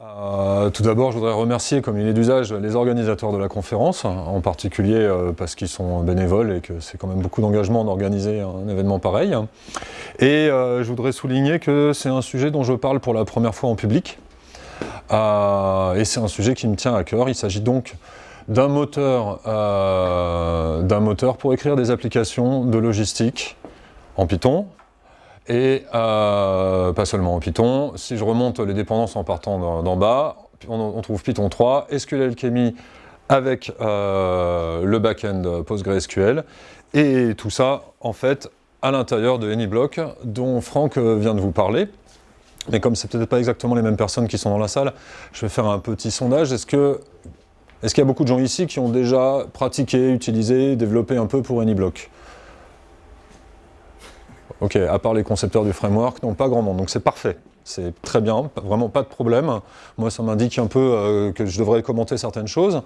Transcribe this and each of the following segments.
Euh, tout d'abord, je voudrais remercier, comme il est d'usage, les organisateurs de la conférence, en particulier euh, parce qu'ils sont bénévoles et que c'est quand même beaucoup d'engagement d'organiser un événement pareil. Et euh, je voudrais souligner que c'est un sujet dont je parle pour la première fois en public. et c'est un sujet qui me tient à cœur. Il s'agit donc d'un moteur pour écrire des applications de logistique en Python, et euh, pas seulement en Python. Si je remonte les dépendances en partant d'en bas, on, trouve Python 3, SQL Alchemy avec euh, le back-end PostgreSQL, et tout ça, en fait, à l'intérieur de AnyBlock, dont Franck vient de vous parler. Mais comme c'est peut-être pas exactement les mêmes personnes qui sont dans la salle, je vais faire un petit sondage. Est-ce est-ce qu'il y a beaucoup de gens ici qui ont déjà pratiqué, utilisé, développé un peu pour AnyBlock? Ok, à part les concepteurs du framework, non, pas grand monde, donc c'est parfait. C'est très bien, vraiment pas de problème. Moi, ça m'indique un peu euh, que je devrais commenter certaines choses.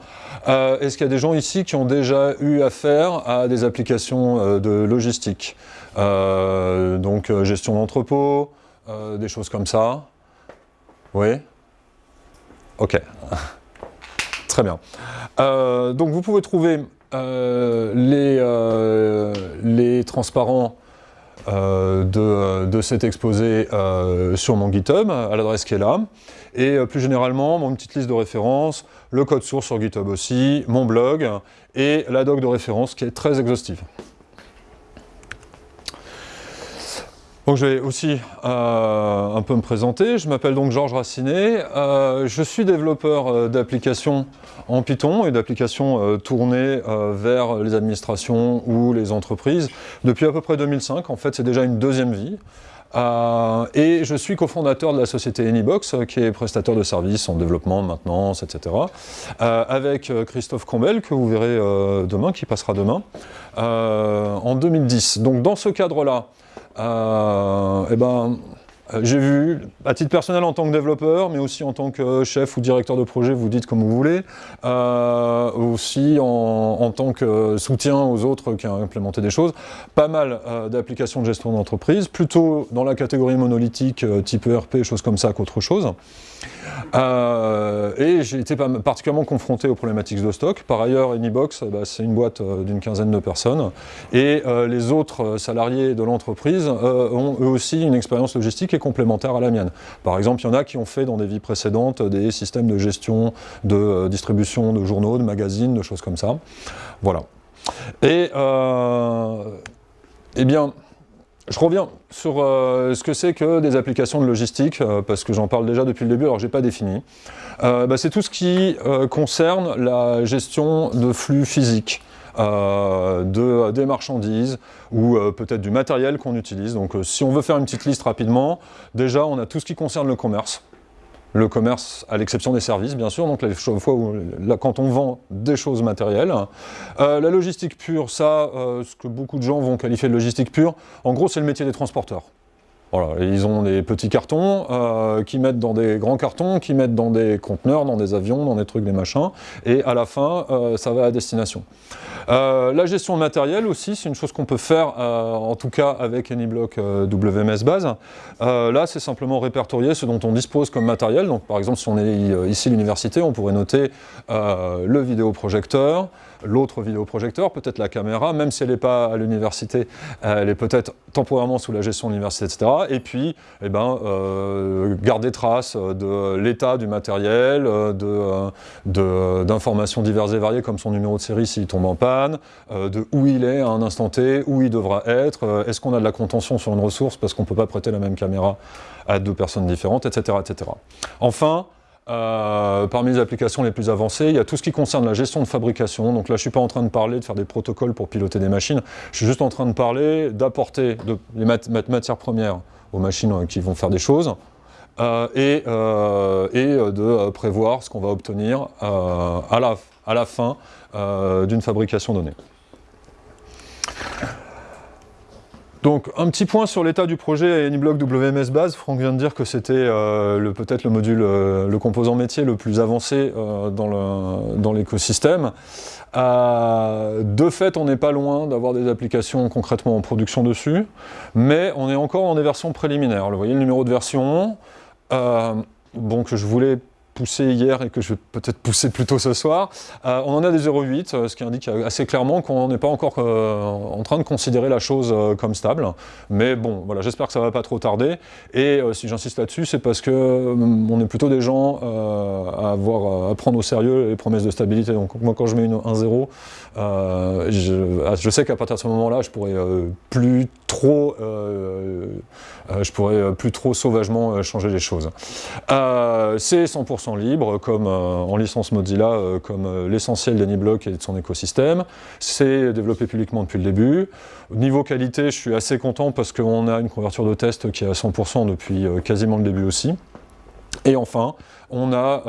Euh, est-ce qu'il y a des gens ici qui ont déjà eu affaire à des applications euh, de logistique? Donc, gestion d'entrepôt, des choses comme ça Oui? Ok. très bien. donc, vous pouvez trouver les, transparents de, de, cet exposé euh, sur mon GitHub, à l'adresse qui est là. Et euh, plus généralement, mon petite liste de références, le code source sur GitHub aussi, mon blog, et la doc de référence qui est très exhaustive. Donc je vais aussi euh, un peu me présenter. Je m'appelle donc Georges Racinet. Euh, je suis développeur euh, d'applications en Python et d'applications tournées vers les administrations ou les entreprises depuis à peu près 2005. En fait, c'est déjà une deuxième vie. et je suis cofondateur de la société Anybox, qui est prestataire de services en développement, maintenance, etc. avec Christophe Combel, que vous verrez demain, qui passera demain, en 2010. Donc dans ce cadre-là, euh, eh ben, j'ai vu, à titre personnel en tant que développeur, mais aussi en tant que chef ou directeur de projet, vous dites comme vous voulez, euh, aussi en, tant que soutien aux autres qui ont implémenté des choses, pas mal d'applications de gestion d'entreprise, plutôt dans la catégorie monolithique, type ERP, choses comme ça qu'autre chose. Euh, et j'ai été particulièrement confronté aux problématiques de stock. Par ailleurs, Anybox, bah, c'est une boîte euh, d'une quinzaine de personnes. Et euh, les autres salariés de l'entreprise ont eux aussi une expérience logistique est complémentaire à la mienne. Par exemple, il y en a qui ont fait dans des vies précédentes des systèmes de gestion, de distribution de journaux, de magazines, de choses comme ça. Voilà. Et, eh bien, je reviens sur euh, ce que c'est que des applications de logistique, euh, parce que j'en parle déjà depuis le début, alors je n'ai pas défini. Euh, bah, c'est tout ce qui concerne la gestion de flux physiques. De, des marchandises ou peut-être du matériel qu'on utilise. Donc si on veut faire une petite liste rapidement, déjà on a tout ce qui concerne le commerce le commerce, à l'exception des services, bien sûr, donc les fois quand on vend des choses matérielles. Euh, la logistique pure, ça, euh, ce que beaucoup de gens vont qualifier de logistique pure, en gros, c'est le métier des transporteurs. Voilà, ils ont des petits cartons euh, mettent dans des grands cartons, qui mettent dans des conteneurs, dans des avions, dans des trucs, des machins, et à la fin, ça va à destination. La gestion de matériel aussi, c'est une chose qu'on peut faire, en tout cas avec AnyBlock WMS Base. là, c'est simplement répertorier ce dont on dispose comme matériel. Donc, par exemple, si on est ici à l'université, on pourrait noter le vidéoprojecteur, l'autre vidéoprojecteur, peut-être la caméra, même si elle n'est pas à l'université, elle est peut-être temporairement sous la gestion de l'université, etc. Et puis, eh ben, euh, garder trace de l'état du matériel, d'informations diverses et variées comme son numéro de série s'il tombe en panne, euh, de où il est à un instant T, où il devra être, euh, est-ce qu'on a de la contention sur une ressource parce qu'on ne peut pas prêter la même caméra à deux personnes différentes, etc. etc. Enfin, euh, parmi les applications les plus avancées, il y a tout ce qui concerne la gestion de fabrication. Donc là, je ne suis pas en train de parler de faire des protocoles pour piloter des machines. Je suis juste en train de parler d'apporter les matières premières aux machines qui vont faire des choses et, de prévoir ce qu'on va obtenir à la, à, la, fin d'une fabrication donnée. Donc un petit point sur l'état du projet AnyBlock WMS Base. Franck vient de dire que c'était euh, peut-être le module, euh, le composant métier le plus avancé euh, dans l'écosystème. de fait, on n'est pas loin d'avoir des applications concrètement en production dessus, mais on est encore dans des versions préliminaires. Vous voyez le numéro de version, que je voulais poussé hier et que je vais peut-être pousser plus tôt ce soir, euh, on en a des 0,8, euh, ce qui indique assez clairement qu'on n'est pas encore euh, en train de considérer la chose comme stable. Mais bon, voilà, j'espère que ça ne va pas trop tarder. Et si j'insiste là-dessus, c'est parce que on est plutôt des gens à, avoir, à prendre au sérieux les promesses de stabilité. Donc moi, quand je mets une, un 0, je, ah, je, sais qu'à partir de ce moment-là, je pourrais plus trop, je pourrais plus trop sauvagement changer les choses. c'est 100% libre, comme euh, en licence Mozilla, euh, comme euh, l'essentiel d'AnyBlock et de son écosystème. C'est développé publiquement depuis le début. Niveau qualité, je suis assez content parce qu'on a une couverture de test qui est à 100% depuis quasiment le début aussi. Et enfin, on a,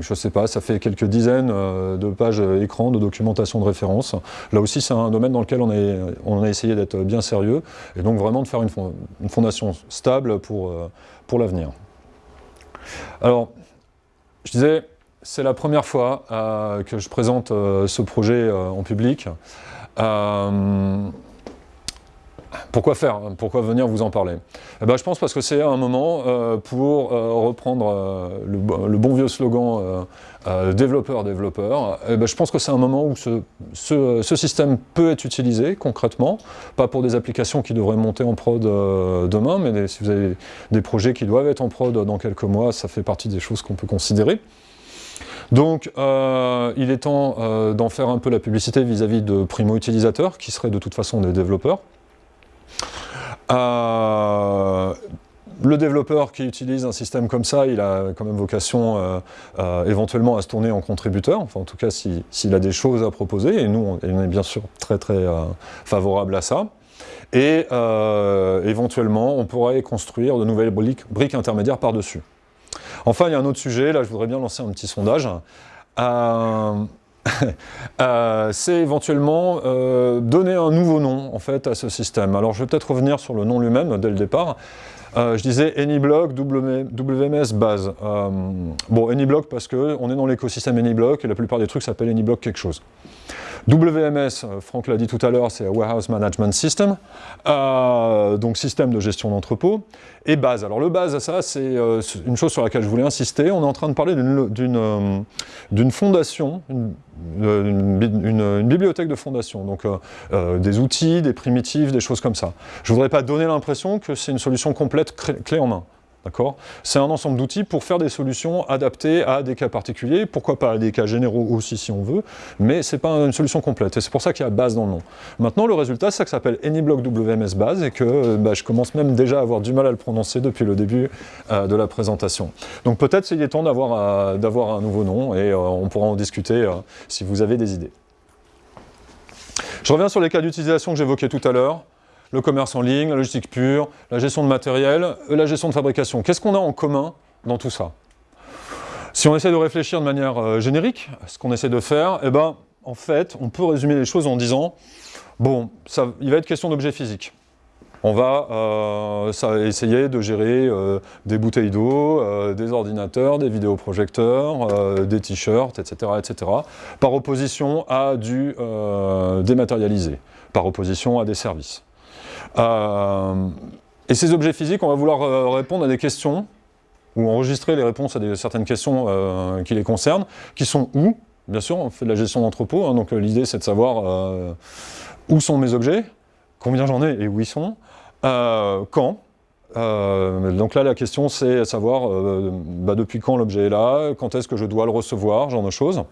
je ne sais pas, ça fait quelques dizaines de pages écran de documentation de référence. Là aussi, c'est un domaine dans lequel on a, on a essayé d'être bien sérieux et donc vraiment de faire une, une fondation stable pour, pour l'avenir. Alors, je disais, c'est la première fois euh, que je présente euh, ce projet euh, en public. Pourquoi faire Pourquoi venir vous en parler? Eh ben, Je pense parce que c'est un moment pour reprendre le, bon vieux slogan développeur-développeur. Eh ben, je pense que c'est un moment où ce, système peut être utilisé concrètement, pas pour des applications qui devraient monter en prod demain, mais si vous avez des projets qui doivent être en prod dans quelques mois, ça fait partie des choses qu'on peut considérer. Donc, euh, il est temps euh, d'en faire un peu la publicité vis-à-vis de primo-utilisateurs, qui seraient de toute façon des développeurs. Euh, le développeur qui utilise un système comme ça, il a quand même vocation éventuellement à se tourner en contributeur, enfin en tout cas s'il a des choses à proposer, et nous on, est bien sûr très très favorable à ça. Et éventuellement on pourrait construire de nouvelles briques intermédiaires par-dessus. Enfin, il y a un autre sujet, là je voudrais bien lancer un petit sondage. Euh, euh, c'est éventuellement euh, donner un nouveau nom en fait à ce système. Alors je vais peut-être revenir sur le nom lui-même dès le départ. je disais AnyBlock, WMS base. bon, AnyBlock parce qu'on est dans l'écosystème AnyBlock et la plupart des trucs s'appellent AnyBlock quelque chose. WMS, euh, Franck l'a dit tout à l'heure, c'est Warehouse Management System, euh, donc système de gestion d'entrepôt, et base. Alors le base, ça c'est euh, une chose sur laquelle je voulais insister, on est en train de parler d'une fondation, une, bibliothèque de fondation, donc des outils, des primitives, des choses comme ça. Je ne voudrais pas donner l'impression que c'est une solution complète clé en main. C'est un ensemble d'outils pour faire des solutions adaptées à des cas particuliers, pourquoi pas à des cas généraux aussi si on veut, mais ce n'est pas une solution complète, et c'est pour ça qu'il y a base dans le nom. Maintenant, le résultat, c'est que ça s'appelle AnyBlock WMS Base, et que bah, je commence même déjà à avoir du mal à le prononcer depuis le début euh, de la présentation. Donc peut-être qu'il est temps d'avoir euh, un nouveau nom, et euh, on pourra en discuter si vous avez des idées. Je reviens sur les cas d'utilisation que j'évoquais tout à l'heure le commerce en ligne, la logistique pure, la gestion de matériel, euh, la gestion de fabrication. Qu'est-ce qu'on a en commun dans tout ça? Si on essaie de réfléchir de manière euh, générique, ce qu'on essaie de faire, eh ben, en fait, on peut résumer les choses en disant, bon, il va être question d'objets physiques. On va euh, essayer de gérer des bouteilles d'eau, des ordinateurs, des vidéoprojecteurs, des t-shirts, etc., etc., par opposition à du dématérialisé, par opposition à des services. Euh, et ces objets physiques, on va vouloir euh, répondre à des questions, ou enregistrer les réponses à certaines questions euh, qui les concernent, qui sont où Bien sûr, on fait de la gestion d'entrepôt, hein, donc l'idée c'est de savoir où sont mes objets, combien j'en ai et où ils sont, quand, donc là, la question, c'est savoir bah, depuis quand l'objet est là, quand est-ce que je dois le recevoir, genre de choses.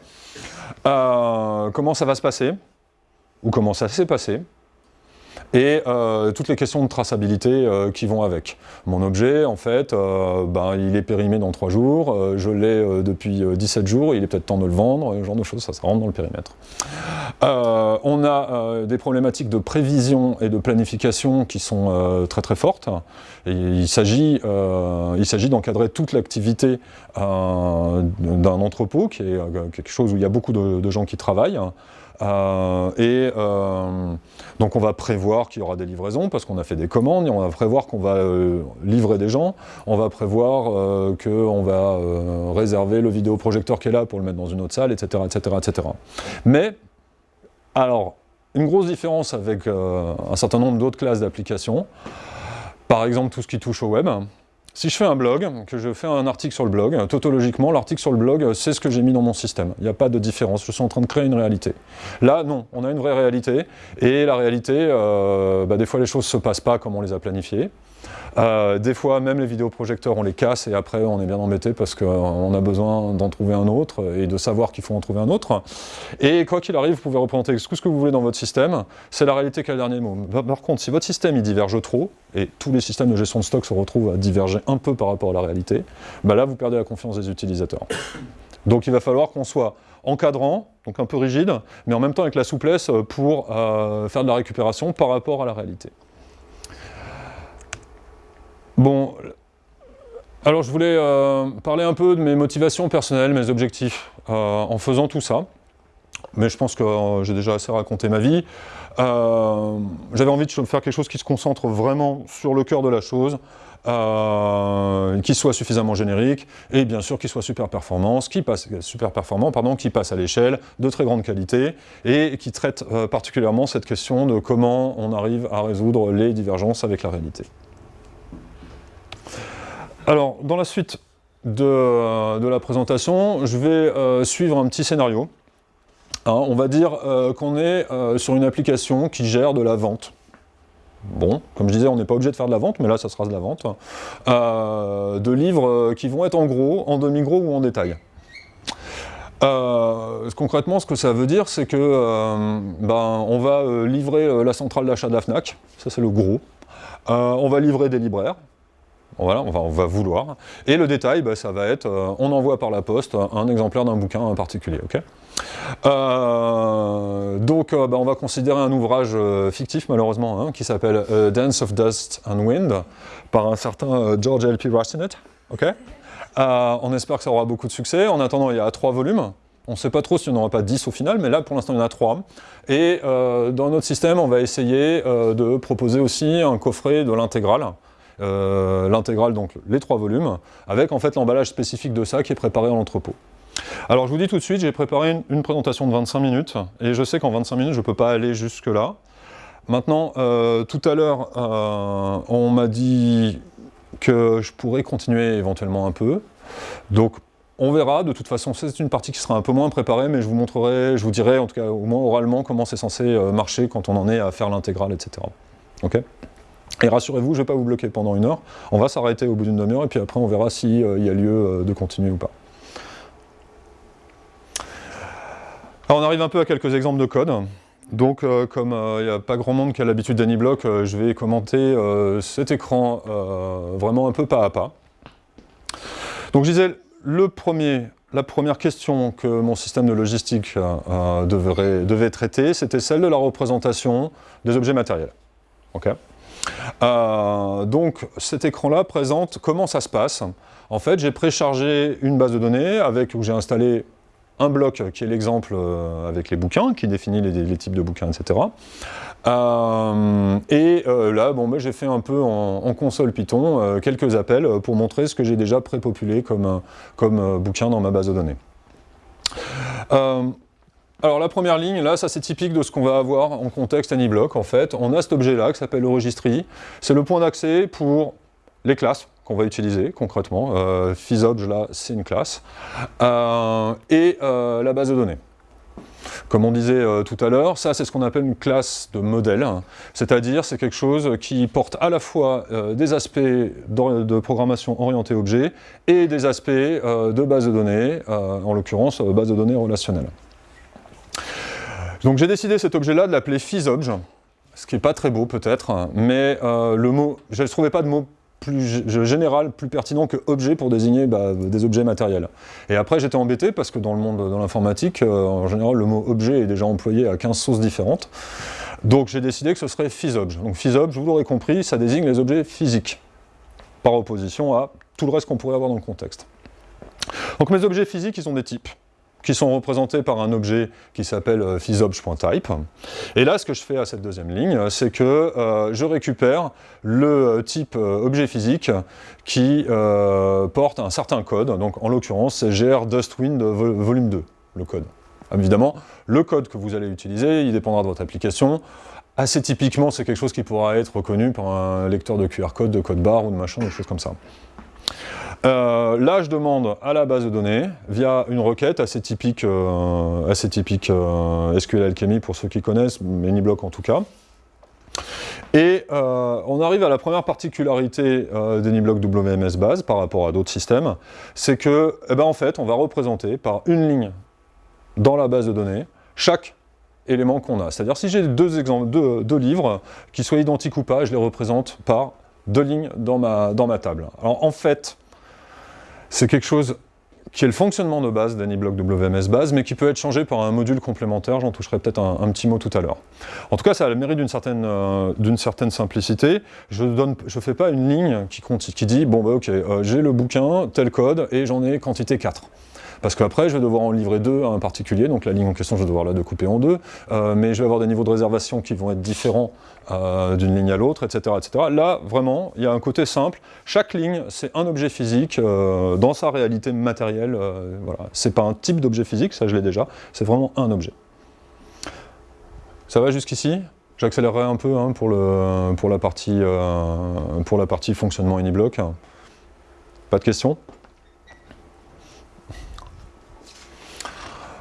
comment ça va se passer, ou comment ça s'est passé et euh, toutes les questions de traçabilité euh, qui vont avec. Mon objet, en fait, euh, ben, il est périmé dans 3 jours, je l'ai depuis 17 jours, il est peut-être temps de le vendre, ce genre de choses, ça, ça rentre dans le périmètre. on a des problématiques de prévision et de planification qui sont très très fortes. Il s'agit d'encadrer toute l'activité d'un entrepôt, qui est quelque chose où il y a beaucoup de gens qui travaillent. Euh, et euh, donc on va prévoir qu'il y aura des livraisons parce qu'on a fait des commandes, et on va prévoir qu'on va euh, livrer des gens, on va prévoir qu'on va réserver le vidéoprojecteur qui est là pour le mettre dans une autre salle, etc. etc., etc. Mais, alors, une grosse différence avec un certain nombre d'autres classes d'applications, par exemple tout ce qui touche au web, si je fais un blog, que je fais un article sur le blog, tautologiquement, l'article sur le blog, c'est ce que j'ai mis dans mon système. Il n'y a pas de différence, je suis en train de créer une réalité. Là, non, on a une vraie réalité, et la réalité, euh, bah, des fois les choses ne se passent pas comme on les a planifiées. Euh, des fois, même les vidéoprojecteurs, on les casse et après, on est bien embêté parce qu'on a besoin d'en trouver un autre et de savoir qu'il faut en trouver un autre. Et quoi qu'il arrive, vous pouvez représenter tout ce que vous voulez dans votre système. C'est la réalité qui a le dernier mot. Par contre, si votre système il diverge trop, et tous les systèmes de gestion de stock se retrouvent à diverger un peu par rapport à la réalité, bah là, vous perdez la confiance des utilisateurs. Donc il va falloir qu'on soit encadrant, donc un peu rigide, mais en même temps avec la souplesse pour euh, faire de la récupération par rapport à la réalité. Bon, alors je voulais euh, parler un peu de mes motivations personnelles, mes objectifs, euh, en faisant tout ça. Mais je pense que euh, j'ai déjà assez raconté ma vie. J'avais envie de faire quelque chose qui se concentre vraiment sur le cœur de la chose, qui soit suffisamment générique, et bien sûr qui soit super qui passe, super performant, pardon, qui passe à l'échelle, de très grande qualité, et qui traite particulièrement cette question de comment on arrive à résoudre les divergences avec la réalité. Alors, dans la suite de, la présentation, je vais euh, suivre un petit scénario. Hein, on va dire euh, qu'on est euh, sur une application qui gère de la vente. Bon, comme je disais, on n'est pas obligé de faire de la vente, mais là, ça sera de la vente. de livres qui vont être en gros, en demi-gros ou en détail. concrètement, ce que ça veut dire, c'est que ben, on va livrer la centrale d'achat de la FNAC, ça c'est le gros. on va livrer des libraires, voilà, on va, vouloir. Et le détail, bah, ça va être, euh, on envoie par la poste un exemplaire d'un bouquin en particulier. euh, donc, euh, bah, on va considérer un ouvrage fictif, malheureusement, hein, qui s'appelle Dance of Dust and Wind, par un certain George L.P. Rastinet. on espère que ça aura beaucoup de succès. En attendant, il y a trois volumes. On ne sait pas trop s'il n'y en aura pas dix au final, mais là, pour l'instant, il y en a trois. Et dans notre système, on va essayer de proposer aussi un coffret de l'intégrale, euh, l'intégrale, donc les trois volumes, avec en fait l'emballage spécifique de ça qui est préparé en entrepôt. Alors je vous dis tout de suite, j'ai préparé une, présentation de 25 minutes, et je sais qu'en 25 minutes, je ne peux pas aller jusque là. Maintenant, euh, tout à l'heure, euh, on m'a dit que je pourrais continuer éventuellement un peu, donc on verra, de toute façon, c'est une partie qui sera un peu moins préparée, mais je vous montrerai, je vous dirai, en tout cas au moins oralement, comment c'est censé marcher quand on en est à faire l'intégrale, etc. Ok? Et rassurez-vous, je ne vais pas vous bloquer pendant une heure. On va s'arrêter au bout d'une demi-heure et puis après on verra s'il euh, y a lieu euh, de continuer ou pas. Alors on arrive un peu à quelques exemples de code. Donc euh, comme il n'y a pas grand monde qui a l'habitude d'AnyBlock, je vais commenter cet écran vraiment un peu pas à pas. Donc je disais, le premier, la première question que mon système de logistique devait traiter, c'était celle de la représentation des objets matériels. Okay euh, donc cet écran-là présente comment ça se passe. En fait, j'ai préchargé une base de données avec où j'ai installé un bloc qui est l'exemple euh, avec les bouquins, qui définit les, types de bouquins, etc. Euh, et là, bon, ben, j'ai fait un peu en, console Python quelques appels pour montrer ce que j'ai déjà prépopulé comme, comme bouquin dans ma base de données. Alors la première ligne, là, ça c'est typique de ce qu'on va avoir en contexte AnyBlock, en fait. On a cet objet-là qui s'appelle le registry. C'est le point d'accès pour les classes qu'on va utiliser concrètement. Euh, là, c'est une classe. Euh, et euh, la base de données. Comme on disait euh, tout à l'heure, ça c'est ce qu'on appelle une classe de modèle, c'est-à-dire c'est quelque chose qui porte à la fois des aspects de programmation orientée objet et des aspects de base de données, en l'occurrence base de données relationnelle. Donc j'ai décidé cet objet-là de l'appeler physobj, ce qui n'est pas très beau peut-être, mais euh, le mot, je ne trouvais pas de mot plus général, plus pertinent que objet pour désigner bah, des objets matériels. Et après j'étais embêté parce que dans le monde de l'informatique, euh, en général le mot objet est déjà employé à 15 sources différentes. Donc j'ai décidé que ce serait physobj. Donc physobj, vous l'aurez compris, ça désigne les objets physiques, par opposition à tout le reste qu'on pourrait avoir dans le contexte. Donc mes objets physiques, ils ont des types qui sont représentés par un objet qui s'appelle euh, physobj.type. Et là, ce que je fais à cette deuxième ligne, c'est que euh, je récupère le type euh, objet physique qui porte un certain code, donc en l'occurrence, c'est gr dustwind volume 2, le code. Évidemment, le code que vous allez utiliser, il dépendra de votre application. Assez typiquement, c'est quelque chose qui pourra être reconnu par un lecteur de QR code, de code barre ou de machin, des choses comme ça. Euh, là, je demande à la base de données, via une requête assez typique, euh, typique euh, SQL Alchemy pour ceux qui connaissent, AnyBlock en tout cas. Et on arrive à la première particularité d'AnyBlock WMS base par rapport à d'autres systèmes, c'est que, eh ben, en fait, on va représenter par une ligne dans la base de données chaque élément qu'on a. C'est-à-dire si j'ai deux, deux, deux, livres, qui soient identiques ou pas, je les représente par deux lignes dans ma, dans ma table. Alors en fait, c'est quelque chose qui est le fonctionnement de base d'AnyBlock WMS base, mais qui peut être changé par un module complémentaire, j'en toucherai peut-être un, petit mot tout à l'heure. En tout cas, ça a le mérite d'une certaine, euh, simplicité. Je ne fais pas une ligne qui, qui dit, bon bah ok, euh, j'ai le bouquin, tel code, et j'en ai quantité 4. Parce qu'après, je vais devoir en livrer deux à un particulier, donc la ligne en question, je vais devoir la découper en deux, euh, mais je vais avoir des niveaux de réservation qui vont être différents euh, d'une ligne à l'autre, etc., etc. Là, vraiment, il y a un côté simple. Chaque ligne, c'est un objet physique euh, dans sa réalité matérielle. voilà. C'est pas un type d'objet physique, ça je l'ai déjà, c'est vraiment un objet. Ça va jusqu'ici? J'accélérerai un peu hein, pour, le, pour, la partie, pour la partie fonctionnement Uniblock. Pas de questions?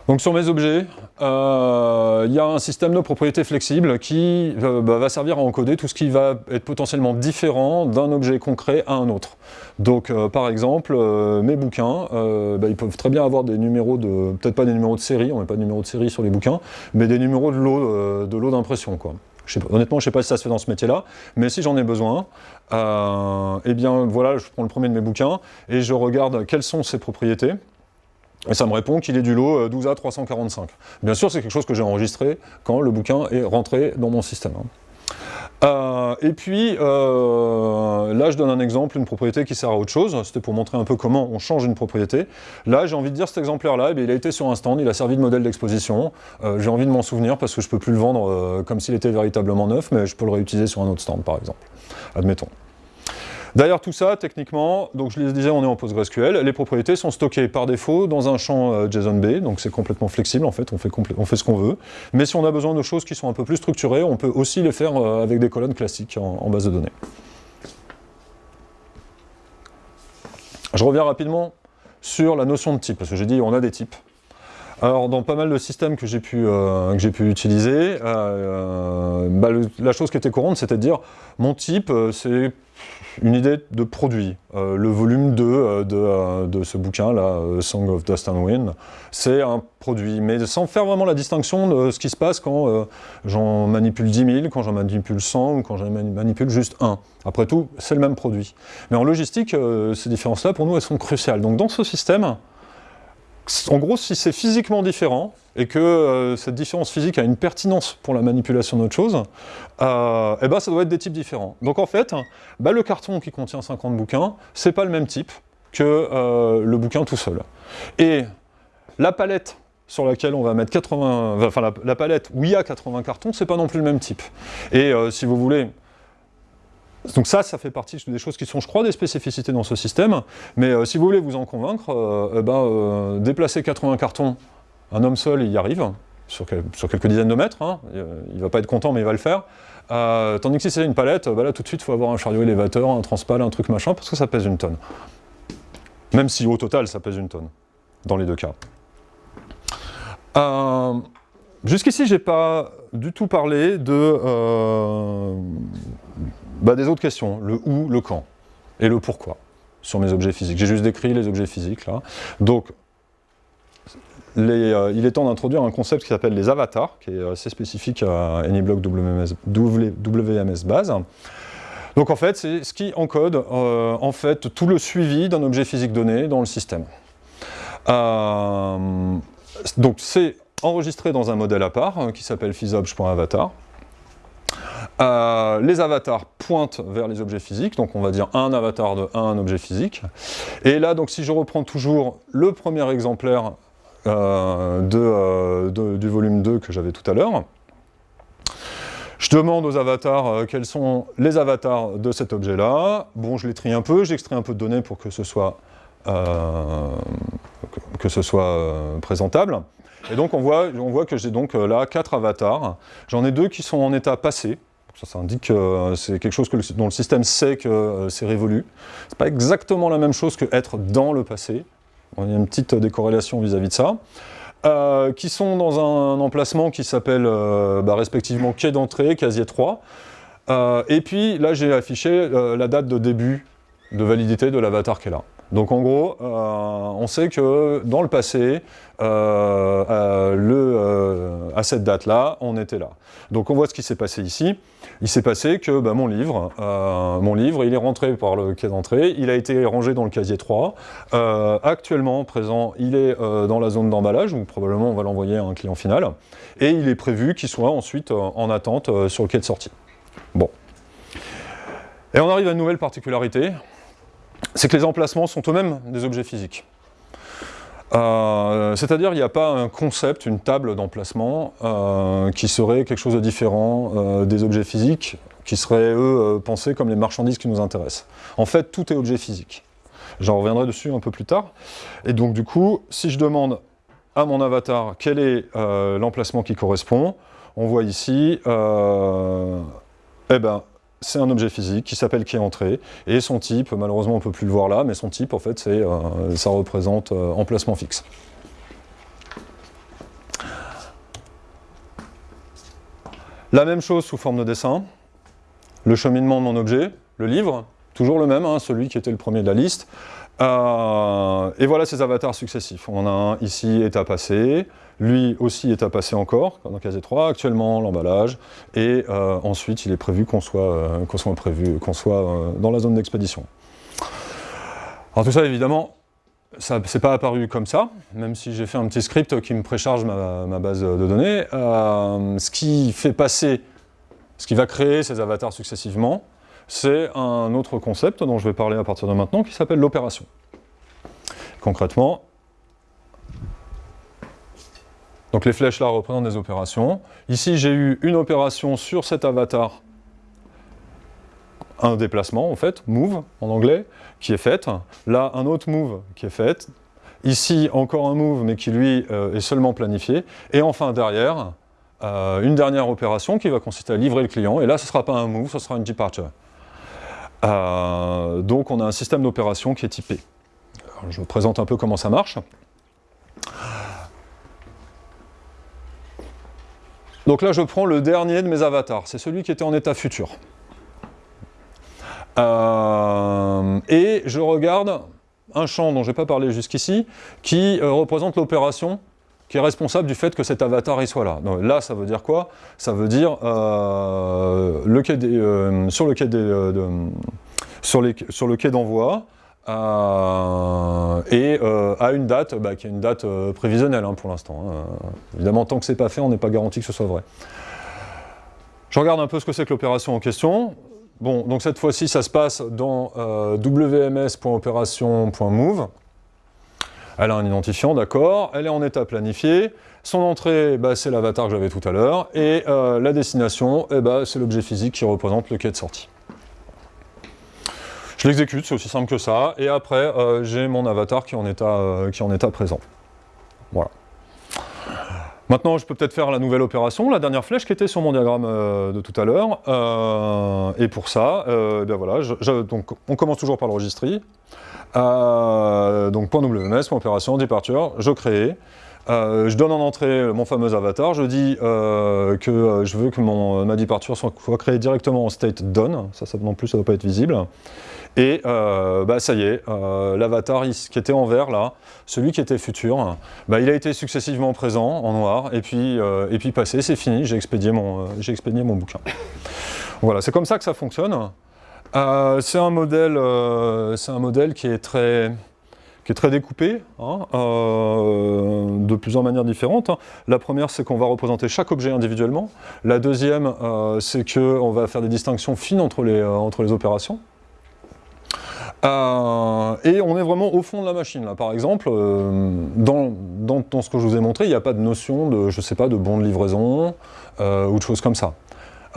Donc sur mes objets, euh, il y a un système de propriétés flexible qui euh, bah, va servir à encoder tout ce qui va être potentiellement différent d'un objet concret à un autre. Donc euh, par exemple, mes bouquins, bah, ils peuvent très bien avoir des numéros de, peut-être pas des numéros de série, on met pas de numéros de série sur les bouquins, mais des numéros de lot de d'impression. honnêtement, je ne sais pas si ça se fait dans ce métier-là, mais si j'en ai besoin, eh bien voilà, je prends le premier de mes bouquins et je regarde quelles sont ses propriétés, et ça me répond qu'il est du lot 12A euh, 345. Bien sûr, c'est quelque chose que j'ai enregistré quand le bouquin est rentré dans mon système. Hein. Euh, et puis, euh, là je donne un exemple, une propriété qui sert à autre chose, c'était pour montrer un peu comment on change une propriété. Là j'ai envie de dire cet exemplaire-là, eh il a été sur un stand, il a servi de modèle d'exposition, j'ai envie de m'en souvenir parce que je ne peux plus le vendre comme s'il était véritablement neuf, mais je peux le réutiliser sur un autre stand par exemple, admettons. Derrière tout ça, techniquement, donc je les disais, on est en PostgreSQL, les propriétés sont stockées par défaut dans un champ euh, JSON-B, donc c'est complètement flexible en fait, on fait, ce qu'on veut. Mais si on a besoin de choses qui sont un peu plus structurées, on peut aussi les faire euh, avec des colonnes classiques en, base de données. Je reviens rapidement sur la notion de type, parce que j'ai dit on a des types. Alors dans pas mal de systèmes que j'ai pu, euh, utiliser, bah, la chose qui était courante c'était de dire mon type c'est une idée de produit. Euh, le volume 2 euh, euh, de, ce bouquin-là, Song of Dust and Wind, c'est un produit, mais sans faire vraiment la distinction de ce qui se passe quand j'en manipule 10 000, quand j'en manipule 100 ou quand j'en manipule juste un. Après tout, c'est le même produit. Mais en logistique, ces différences-là, pour nous, elles sont cruciales. Donc dans ce système, en gros, si c'est physiquement différent, et que euh, cette différence physique a une pertinence pour la manipulation d'autre chose, euh, eh ben, ça doit être des types différents. Donc en fait, bah, le carton qui contient 50 bouquins, c'est pas le même type que euh, le bouquin tout seul. Et la palette sur laquelle on va mettre 80, enfin la, la palette où il y a 80 cartons, c'est pas non plus le même type. Et si vous voulez, donc ça, ça fait partie des choses qui sont, je crois, des spécificités dans ce système. Mais euh, si vous voulez vous en convaincre, euh, eh ben, euh, déplacer 80 cartons, un homme seul, il y arrive, sur, quelques dizaines de mètres. Hein. il ne va pas être content, mais il va le faire. tandis que si c'est une palette, bah là, tout de suite, il faut avoir un chariot élévateur, un transpal, un truc machin, parce que ça pèse une tonne. Même si au total, ça pèse une tonne, dans les deux cas. Jusqu'ici, je n'ai pas du tout parlé de bah, Des autres questions, le où, le quand, et le pourquoi, sur mes objets physiques. J'ai juste décrit les objets physiques, là. Donc, euh, il est temps d'introduire un concept qui s'appelle les avatars, qui est assez spécifique à AnyBlock WMS, base. Donc en fait, c'est ce qui encode euh, en fait, tout le suivi d'un objet physique donné dans le système. Euh, donc c'est enregistré dans un modèle à part, qui s'appelle physobj.avatar. Euh, les avatars pointent vers les objets physiques, donc on va dire un avatar de un objet physique. Et là, donc si je reprends toujours le premier exemplaire euh, euh, du volume 2 que j'avais tout à l'heure, je demande aux avatars quels sont les avatars de cet objet-là. Bon, je les trie un peu, j'extrais un peu de données pour que ce soit, présentable. Et donc on voit, on voit que j'ai donc là quatre avatars. J'en ai deux qui sont en état passé, Ça, indique que c'est quelque chose dont le système sait que c'est révolu. Ce n'est pas exactement la même chose que être dans le passé. Il y a une petite décorrélation vis-à-vis de ça. qui sont dans un emplacement qui s'appelle bah, respectivement quai d'entrée, casier 3. et puis là, j'ai affiché la date de début de validité de l'avatar qui est là. Donc en gros, euh, on sait que dans le passé, euh, euh, à cette date-là, on était là. Donc on voit ce qui s'est passé ici. Il s'est passé que bah, mon livre, mon livre, il est rentré par le quai d'entrée, il a été rangé dans le casier 3. actuellement, présent, il est dans la zone d'emballage, où probablement on va l'envoyer à un client final. Et il est prévu qu'il soit ensuite en attente sur le quai de sortie. Bon. Et on arrive à une nouvelle particularité, c'est que les emplacements sont eux-mêmes des objets physiques. Euh, c'est-à-dire il n'y a pas un concept, une table d'emplacement euh, qui serait quelque chose de différent euh, des objets physiques qui seraient, eux, pensés comme les marchandises qui nous intéressent. En fait, tout est objet physique. J'en reviendrai dessus un peu plus tard. Et donc, du coup, si je demande à mon avatar quel est l'emplacement qui correspond, on voit ici, eh ben, c'est un objet physique qui s'appelle qui est entré, et son type, malheureusement on ne peut plus le voir là, mais son type en fait c'est, euh, ça représente euh, emplacement fixe. La même chose sous forme de dessin, le cheminement de mon objet, le livre, toujours le même, hein, celui qui était le premier de la liste, euh, et voilà ces avatars successifs. On a un ici état passé, lui aussi est à passer encore, dans casier 3, actuellement l'emballage, et euh, ensuite il est prévu qu'on soit, euh, prévu, qu'on soit euh, dans la zone d'expédition. Alors tout ça évidemment, ça n'est pas apparu comme ça, même si j'ai fait un petit script qui me précharge ma, base de données. ce qui fait passer, ce qui va créer ces avatars successivement, c'est un autre concept dont je vais parler à partir de maintenant, qui s'appelle l'opération. Concrètement, donc les flèches là représentent des opérations. Ici j'ai eu une opération sur cet avatar, un déplacement en fait, move en anglais, qui est faite. Là un autre move qui est fait. Ici encore un move mais qui lui euh, est seulement planifié. Et enfin derrière, euh, une dernière opération qui va consister à livrer le client. Et là ce ne sera pas un move, ce sera une departure. Euh, donc on a un système d'opération qui est typé. je vous présente un peu comment ça marche. Donc là, je prends le dernier de mes avatars, c'est celui qui était en état futur. Euh, et je regarde un champ dont je n'ai pas parlé jusqu'ici, qui euh, représente l'opération qui est responsable du fait que cet avatar y soit là. là, ça veut dire quoi? Ça veut dire euh, le quai sur le quai d'envoi, euh, et euh, à une date bah, qui est une date euh, prévisionnelle hein, pour l'instant. Hein. Évidemment, tant que c'est pas fait, on n'est pas garanti que ce soit vrai. Je regarde un peu ce que c'est que l'opération en question. Bon, donc cette fois-ci, ça se passe dans wms.opération.move. Elle a un identifiant, d'accord. Elle est en état planifié. Son entrée, bah, c'est l'avatar que j'avais tout à l'heure. Et la destination, eh bah, c'est l'objet physique qui représente le quai de sortie. Je l'exécute, c'est aussi simple que ça, et après euh, j'ai mon avatar qui est, en état, euh, qui en état présent. Voilà. Maintenant, je peux peut-être faire la nouvelle opération, la dernière flèche qui était sur mon diagramme euh, de tout à l'heure. et pour ça, ben voilà, donc, on commence toujours par le registry. donc point .wms, opération, departure, je crée. je donne en entrée mon fameux avatar, je dis que je veux que mon, ma departure soit, soit créée directement en state done, ça, ça non plus ça ne doit pas être visible. Et euh, bah, ça y est, euh, l'avatar qui était en vert là, celui qui était futur, bah, il a été successivement présent en noir, et puis, euh, passé, c'est fini, j'ai expédié, mon, bouquin. voilà, c'est comme ça que ça fonctionne. c'est un, modèle, qui est très, qui est très découpé, hein, de plusieurs manières différentes. La première, c'est qu'on va représenter chaque objet individuellement. La deuxième, c'est qu'on va faire des distinctions fines entre les opérations. Euh, et on est vraiment au fond de la machine. Là. Par exemple, euh, dans, ce que je vous ai montré, il n'y a pas de notion de, je sais pas, de bon de livraison euh, ou de choses comme ça.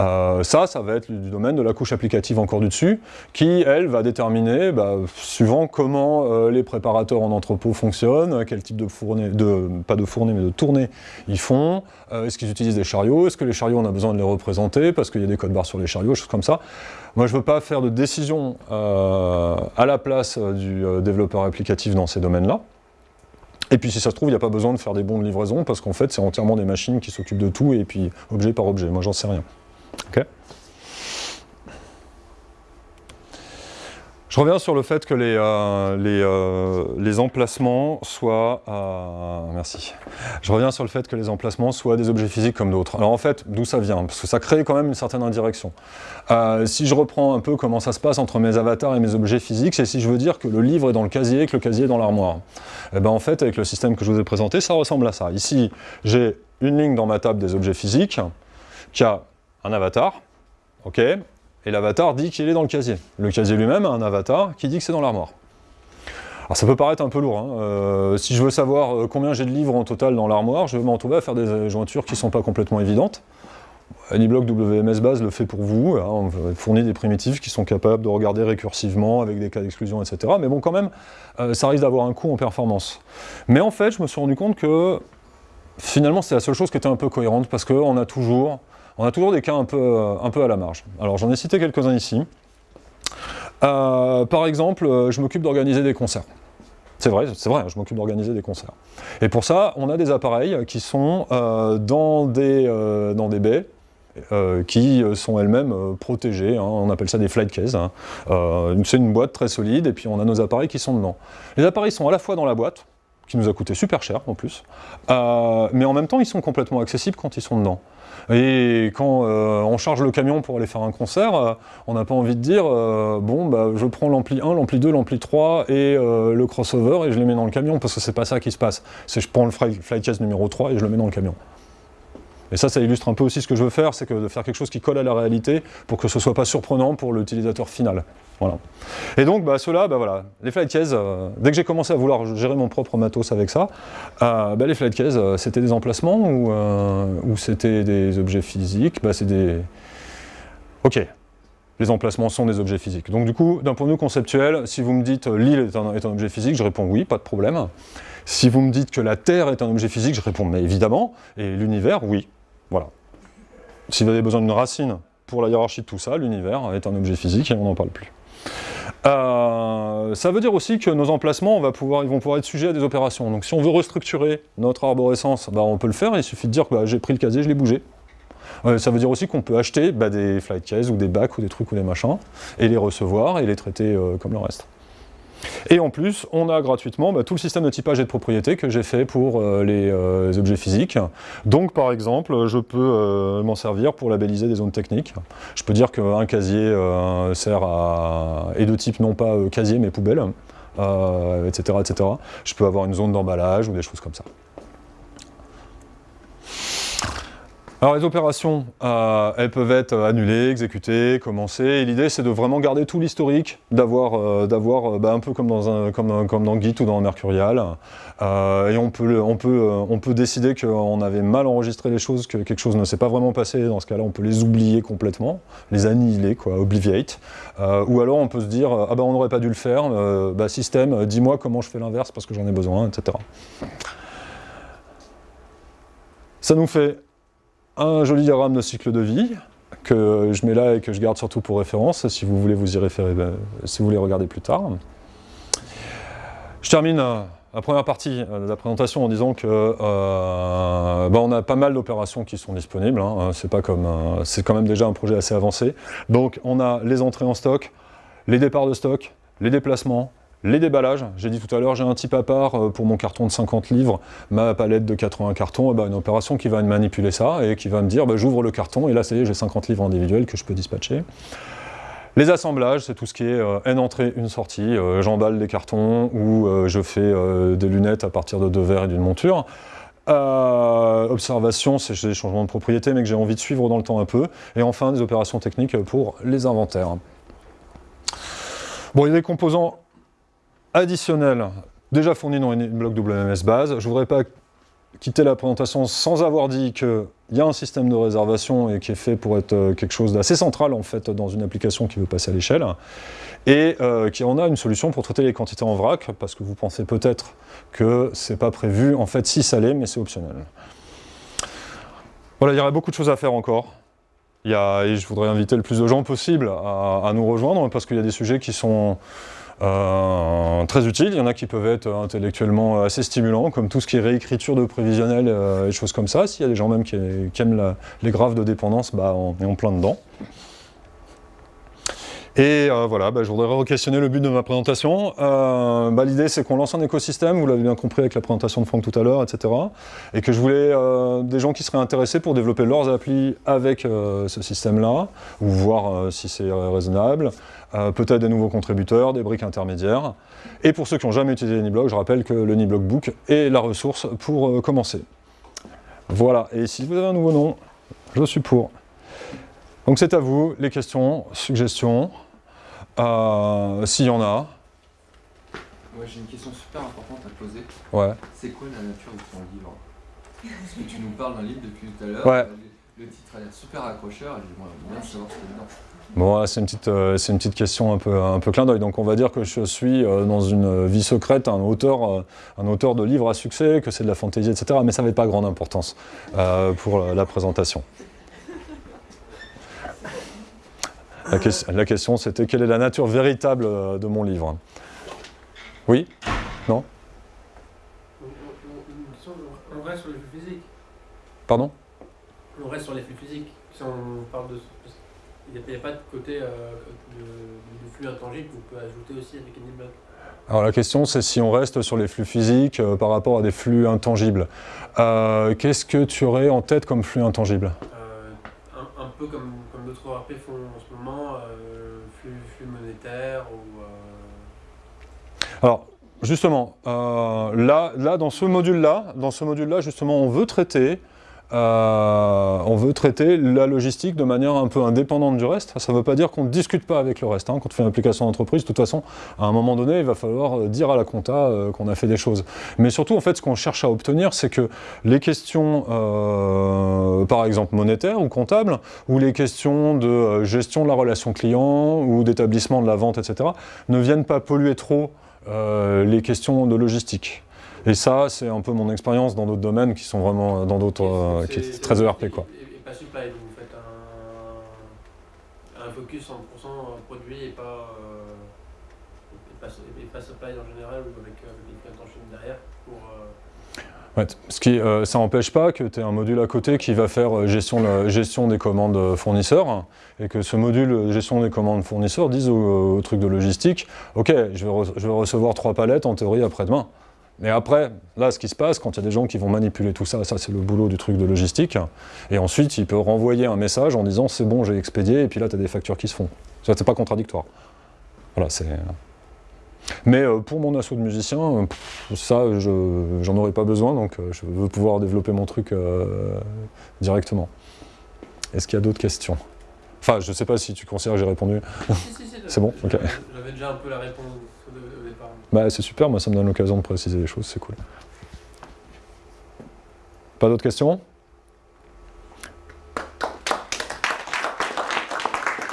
Euh, ça, ça va être du domaine de la couche applicative encore du dessus, qui, elle, va déterminer, bah, suivant comment euh, les préparateurs en entrepôt fonctionnent, quel type de fournée, pas de fournée, mais de tournée ils font, euh, est-ce qu'ils utilisent des chariots, est-ce que les chariots, on a besoin de les représenter, parce qu'il y a des codes barres sur les chariots, choses comme ça. Moi, je ne veux pas faire de décision à la place du développeur applicatif dans ces domaines-là. Et puis si ça se trouve, il n'y a pas besoin de faire des bons de livraison, parce qu'en fait, c'est entièrement des machines qui s'occupent de tout, et puis objet par objet. Moi, j'en sais rien. Je reviens sur le fait que les, euh, euh, emplacements soient... Euh, merci. Je reviens sur le fait que les emplacements soient des objets physiques comme d'autres. Alors en fait, d'où ça vient? Parce que ça crée quand même une certaine indirection. si je reprends un peu comment ça se passe entre mes avatars et mes objets physiques, c'est si je veux dire que le livre est dans le casier et que le casier est dans l'armoire. Et eh ben en fait, avec le système que je vous ai présenté, ça ressemble à ça. Ici, j'ai une ligne dans ma table des objets physiques qui a un avatar, ok, et l'avatar dit qu'il est dans le casier. Le casier lui-même a un avatar qui dit que c'est dans l'armoire. Alors ça peut paraître un peu lourd, hein. euh, si je veux savoir euh, combien j'ai de livres en total dans l'armoire, je vais me retrouver à faire des jointures qui ne sont pas complètement évidentes. AnyBlock WMS Base le fait pour vous, hein. on fournit des primitives qui sont capables de regarder récursivement avec des cas d'exclusion, etc. Mais bon, quand même, euh, ça risque d'avoir un coût en performance. Mais en fait, je me suis rendu compte que finalement, c'est la seule chose qui était un peu cohérente, parce qu'on a toujours on a toujours des cas un peu, euh, un peu à la marge. Alors j'en ai cité quelques-uns ici. Euh, par exemple, euh, je m'occupe d'organiser des concerts. C'est vrai, c'est vrai, je m'occupe d'organiser des concerts. Et pour ça, on a des appareils qui sont dans, des, dans des baies, qui sont elles-mêmes protégées, hein. on appelle ça des flight cases. Hein. c'est une boîte très solide, et puis on a nos appareils qui sont dedans. Les appareils sont à la fois dans la boîte, qui nous a coûté super cher en plus, mais en même temps ils sont complètement accessibles quand ils sont dedans. Et quand euh, on charge le camion pour aller faire un concert, euh, on n'a pas envie de dire euh, bon bah je prends l'ampli 1, l'ampli 2, l'ampli 3 et le crossover et je les mets dans le camion parce que c'est pas ça qui se passe. C'est je prends le flycase numéro 3 et je le mets dans le camion. Et ça, ça illustre un peu aussi ce que je veux faire, c'est de faire quelque chose qui colle à la réalité pour que ce soit pas surprenant pour l'utilisateur final. Voilà. Et donc, bah, ceux-là, bah, les flight cases, euh, dès que j'ai commencé à vouloir gérer mon propre matos avec ça, euh, bah, les flight cases, euh, c'était des emplacements ou, c'était des objets physiques? C'est des... Ok, les emplacements sont des objets physiques. Donc du coup, d'un point de vue conceptuel, si vous me dites l'île est un, objet physique, je réponds oui, pas de problème. Si vous me dites que la Terre est un objet physique, je réponds mais évidemment. Et l'univers, oui. Voilà. Si vous avez besoin d'une racine pour la hiérarchie de tout ça, l'univers est un objet physique et on n'en parle plus. Euh, ça veut dire aussi que nos emplacements, vont pouvoir être sujets à des opérations. Donc si on veut restructurer notre arborescence, bah, on peut le faire, il suffit de dire que bah, j'ai pris le casier, je l'ai bougé. Euh, ça veut dire aussi qu'on peut acheter bah, des flight cases ou des bacs ou des trucs ou des machins, et les recevoir et les traiter euh, comme le reste. Et en plus, on a gratuitement bah, tout le système de typage et de propriété que j'ai fait pour euh, euh, les, objets physiques. Donc par exemple, je peux euh, m'en servir pour labelliser des zones techniques. Je peux dire qu'un casier sert à... est de type non pas casier mais poubelle, etc., etc. Je peux avoir une zone d'emballage ou des choses comme ça. Alors les opérations, euh, elles peuvent être annulées, exécutées, commencées, l'idée c'est de vraiment garder tout l'historique, d'avoir euh, bah, un peu comme dans, un, comme, dans Git ou dans Mercurial, euh, et on peut, on, peut, on peut décider qu'on avait mal enregistré les choses, que quelque chose ne s'est pas vraiment passé, dans ce cas-là on peut les oublier complètement, les annihiler, quoi, ou alors on peut se dire, ah bah on n'aurait pas dû le faire, bah, système, dis-moi comment je fais l'inverse parce que j'en ai besoin, etc. Ça nous fait un joli diagramme de cycle de vie que je mets là et que je garde surtout pour référence, si vous voulez vous y référer, ben, si vous voulez regarder plus tard. Je termine euh, la première partie de la présentation en disant que euh, ben, on a pas mal d'opérations qui sont disponibles, hein. c'est pas comme euh, c'est quand même déjà un projet assez avancé. Donc on a les entrées en stock, les départs de stock, les déplacements, les déballages, j'ai dit tout à l'heure, j'ai un type à part euh, pour mon carton de 50 livres, ma palette de 80 cartons, eh ben, une opération qui va manipuler ça et qui va me dire, bah, j'ouvre le carton et là, ça y est, j'ai 50 livres individuels que je peux dispatcher. Les assemblages, c'est tout ce qui est euh, N entrée, une sortie, euh, j'emballe des cartons ou je fais des lunettes à partir de deux verres et d'une monture. observation, c'est des changements de propriété mais que j'ai envie de suivre dans le temps un peu. Et enfin, des opérations techniques pour les inventaires. Bon, il y a des composants additionnel déjà fourni dans une bloc WMS base. Je ne voudrais pas quitter la présentation sans avoir dit qu'il y a un système de réservation et qui est fait pour être quelque chose d'assez central en fait dans une application qui veut passer à l'échelle et euh, qui en a une solution pour traiter les quantités en vrac parce que vous pensez peut-être que c'est pas prévu, en fait si ça l'est mais c'est optionnel. Voilà, il y aurait beaucoup de choses à faire encore. Il y a, et je voudrais inviter le plus de gens possible à, nous rejoindre parce qu'il y a des sujets qui sont euh, très utiles. Il y en a qui peuvent être intellectuellement assez stimulants, comme tout ce qui est réécriture de prévisionnel euh, et choses comme ça. S'il y a des gens même qui, aiment les graphes de dépendance, bah, on est en plein dedans. Et euh, voilà, bah, je voudrais re-questionner le but de ma présentation. Euh, bah, l'idée, c'est qu'on lance un écosystème, vous l'avez bien compris avec la présentation de Franck tout à l'heure, etc. Et que je voulais euh, des gens qui seraient intéressés pour développer leurs applis avec ce système-là, ou voir si c'est raisonnable. Peut-être des nouveaux contributeurs, des briques intermédiaires. Et pour ceux qui n'ont jamais utilisé Niblock, je rappelle que le Niblock Book est la ressource pour commencer. Voilà, et si vous avez un nouveau nom, je suis pour. Donc c'est à vous, les questions, suggestions. Euh, s'il y en a. Ouais, j'ai une question super importante à te poser. Ouais. C'est quoi la nature de ton livre Parce que tu nous parles d'un livre depuis tout à l'heure. Ouais. Le, titre a l'air super accrocheur et bien savoir ce qu'il y a dedans. Bon, c'est une, petite, euh, une petite question un peu, un peu clin d'œil. Donc on va dire que je suis euh, dans une vie secrète un auteur, un auteur de livres à succès, que c'est de la fantaisie, etc. Mais ça n'avait pas grande importance pour la présentation. La, question, c'était quelle est la nature véritable euh, de mon livre? Oui? Non? On reste sur les flux physiques. Pardon? On reste sur les flux physiques. Si on parle de... Il n'y a, pas de côté euh, de, flux intangible qu'on peut ajouter aussi avec block. Alors la question c'est si on reste sur les flux physiques euh, par rapport à des flux intangibles. Qu'est-ce que tu aurais en tête comme flux intangible? Comme, d'autres ERP font en ce moment, euh, flux, monétaire ou... Euh, Alors, justement, euh, là, là, dans ce module-là, dans ce module-là, justement, on veut traiter euh, on veut traiter la logistique de manière un peu indépendante du reste. Ça ne veut pas dire qu'on ne discute pas avec le reste. Hein. Quand on fait une application d'entreprise, de toute façon, à un moment donné, il va falloir euh, dire à la compta euh, qu'on a fait des choses. Mais surtout, en fait, ce qu'on cherche à obtenir, c'est que les questions, par exemple, monétaires ou comptables, ou les questions de gestion de la relation client, ou d'établissement de la vente, etc., ne viennent pas polluer trop les questions de logistique. Et ça, c'est un peu mon expérience dans d'autres domaines qui sont vraiment euh, dans d'autres, euh, qui est très ERP quoi. Et, pas supply, donc vous faites un, un focus 100% produit et pas, euh, et pas, et pas, supply en général ou avec, avec une intention derrière pour... Ouais, ce qui, ça n'empêche pas que tu aies un module à côté qui va faire gestion, la, gestion des commandes fournisseurs et que ce module gestion des commandes fournisseurs dise au, truc de logistique « Ok, je vais, je vais recevoir trois palettes en théorie après-demain. » Mais après, là, ce qui se passe, quand il y a des gens qui vont manipuler tout ça, ça c'est le boulot du truc de logistique, et ensuite il peut renvoyer un message en disant c'est bon, j'ai expédié, et puis là tu as des factures qui se font. Ça, c'est pas contradictoire. Voilà, c'est... Mais euh, pour mon assaut de musiciens, ça, je j'en aurais pas besoin, donc euh, je veux pouvoir développer mon truc euh, directement. Est-ce qu'il y a d'autres questions? Enfin, je sais pas si tu considères que j'ai répondu. c'est bon J'avais déjà un peu la réponse. Bah, c'est super, moi ça me donne l'occasion de préciser les choses, c'est cool. Pas d'autres questions?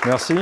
Merci.